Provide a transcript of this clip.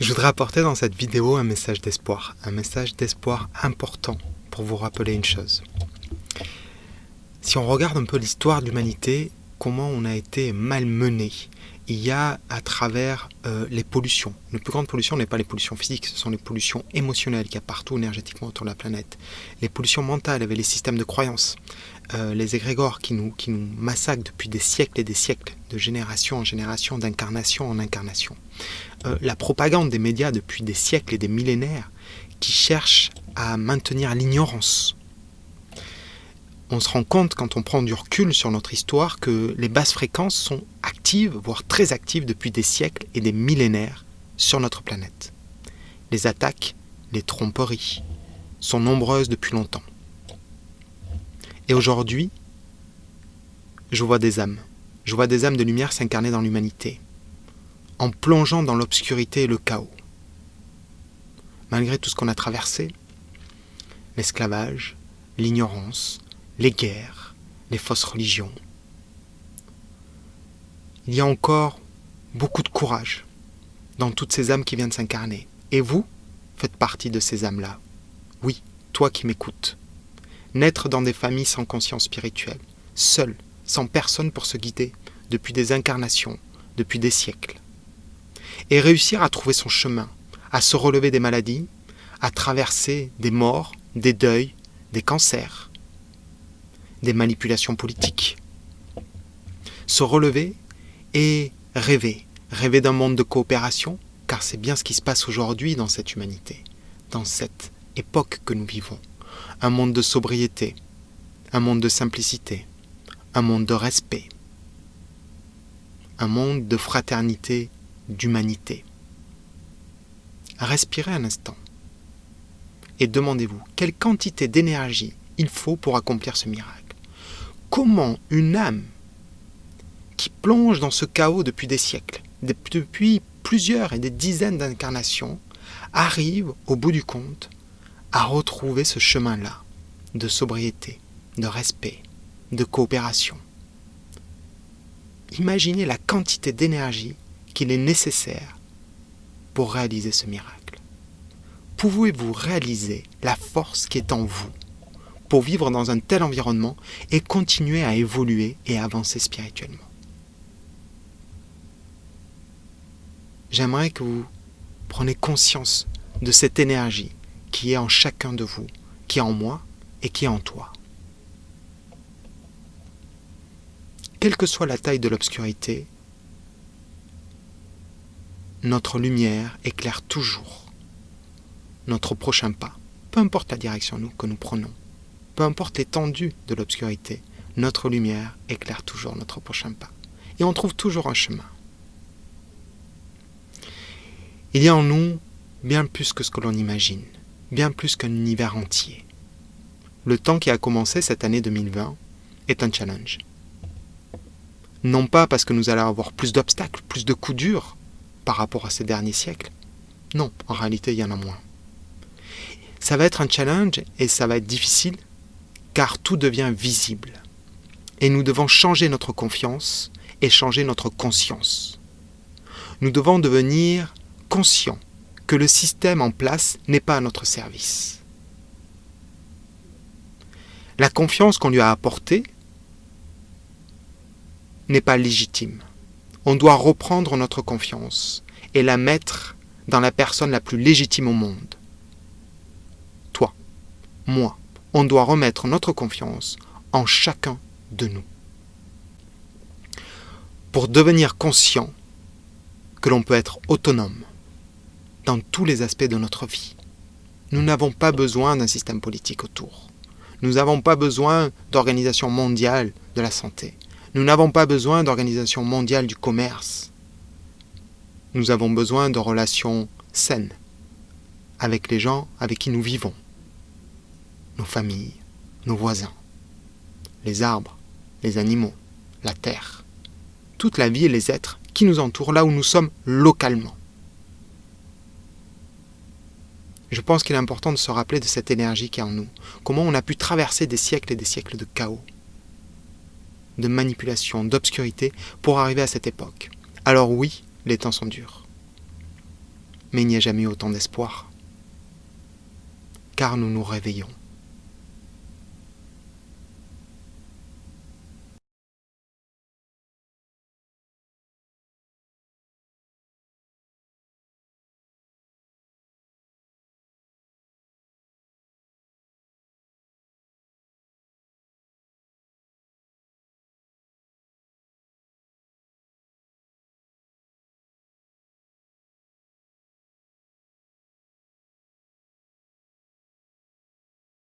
Je voudrais apporter dans cette vidéo un message d'espoir, un message d'espoir important pour vous rappeler une chose. Si on regarde un peu l'histoire de l'humanité, comment on a été malmené, il y a à travers euh, les pollutions. Les plus grandes pollutions n'est pas les pollutions physiques, ce sont les pollutions émotionnelles qu'il y a partout énergétiquement autour de la planète. Les pollutions mentales avec les systèmes de croyances, euh, les égrégores qui nous, qui nous massacrent depuis des siècles et des siècles, de génération en génération, d'incarnation en incarnation. Euh, la propagande des médias depuis des siècles et des millénaires qui cherchent à maintenir l'ignorance on se rend compte quand on prend du recul sur notre histoire que les basses fréquences sont voire très actives depuis des siècles et des millénaires sur notre planète. Les attaques, les tromperies sont nombreuses depuis longtemps. Et aujourd'hui, je vois des âmes. Je vois des âmes de lumière s'incarner dans l'humanité, en plongeant dans l'obscurité et le chaos. Malgré tout ce qu'on a traversé, l'esclavage, l'ignorance, les guerres, les fausses religions. Il y a encore beaucoup de courage dans toutes ces âmes qui viennent s'incarner. Et vous faites partie de ces âmes-là. Oui, toi qui m'écoutes. Naître dans des familles sans conscience spirituelle, seul, sans personne pour se guider, depuis des incarnations, depuis des siècles. Et réussir à trouver son chemin, à se relever des maladies, à traverser des morts, des deuils, des cancers, des manipulations politiques. Se relever et rêver, rêver d'un monde de coopération, car c'est bien ce qui se passe aujourd'hui dans cette humanité, dans cette époque que nous vivons. Un monde de sobriété, un monde de simplicité, un monde de respect, un monde de fraternité, d'humanité. Respirez un instant et demandez-vous quelle quantité d'énergie il faut pour accomplir ce miracle comment une âme qui plonge dans ce chaos depuis des siècles, depuis plusieurs et des dizaines d'incarnations, arrive au bout du compte à retrouver ce chemin-là de sobriété, de respect, de coopération. Imaginez la quantité d'énergie qu'il est nécessaire pour réaliser ce miracle. Pouvez-vous réaliser la force qui est en vous pour vivre dans un tel environnement et continuer à évoluer et avancer spirituellement? J'aimerais que vous preniez conscience de cette énergie qui est en chacun de vous, qui est en moi et qui est en toi. Quelle que soit la taille de l'obscurité, notre lumière éclaire toujours notre prochain pas, peu importe la direction que nous prenons peu importe l'étendue de l'obscurité, notre lumière éclaire toujours notre prochain pas. Et on trouve toujours un chemin. Il y a en nous bien plus que ce que l'on imagine, bien plus qu'un univers entier. Le temps qui a commencé cette année 2020 est un challenge. Non pas parce que nous allons avoir plus d'obstacles, plus de coups durs par rapport à ces derniers siècles. Non, en réalité, il y en a moins. Ça va être un challenge et ça va être difficile car tout devient visible. Et nous devons changer notre confiance et changer notre conscience. Nous devons devenir conscients que le système en place n'est pas à notre service. La confiance qu'on lui a apportée n'est pas légitime. On doit reprendre notre confiance et la mettre dans la personne la plus légitime au monde. Toi, moi, on doit remettre notre confiance en chacun de nous. Pour devenir conscient que l'on peut être autonome dans tous les aspects de notre vie. Nous n'avons pas besoin d'un système politique autour. Nous n'avons pas besoin d'organisation mondiale de la santé. Nous n'avons pas besoin d'organisation mondiale du commerce. Nous avons besoin de relations saines avec les gens avec qui nous vivons nos familles, nos voisins, les arbres, les animaux, la terre, toute la vie et les êtres qui nous entourent là où nous sommes localement. Je pense qu'il est important de se rappeler de cette énergie qui est en nous, comment on a pu traverser des siècles et des siècles de chaos, de manipulation, d'obscurité pour arriver à cette époque. Alors oui, les temps sont durs. mais il n'y a jamais autant d'espoir. Car nous nous réveillons.